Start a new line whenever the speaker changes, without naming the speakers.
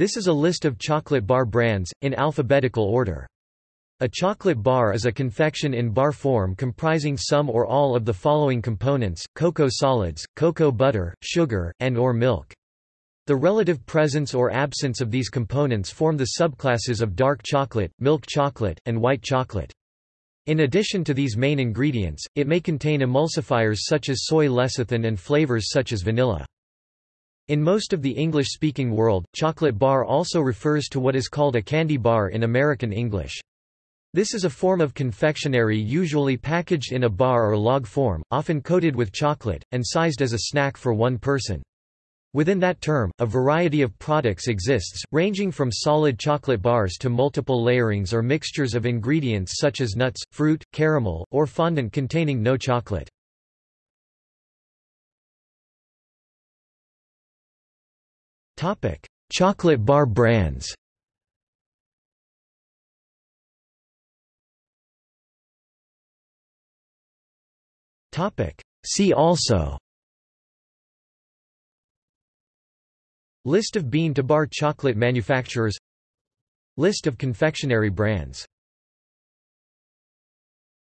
This is a list of chocolate bar brands, in alphabetical order. A chocolate bar is a confection in bar form comprising some or all of the following components, cocoa solids, cocoa butter, sugar, and or milk. The relative presence or absence of these components form the subclasses of dark chocolate, milk chocolate, and white chocolate. In addition to these main ingredients, it may contain emulsifiers such as soy lecithin and flavors such as vanilla. In most of the English-speaking world, chocolate bar also refers to what is called a candy bar in American English. This is a form of confectionery usually packaged in a bar or log form, often coated with chocolate, and sized as a snack for one person. Within that term, a variety of products exists, ranging from solid chocolate bars to multiple layerings or mixtures of ingredients such as nuts, fruit, caramel, or fondant containing no chocolate. Chocolate bar brands. Topic: See also. List of bean-to-bar chocolate manufacturers. List of confectionery brands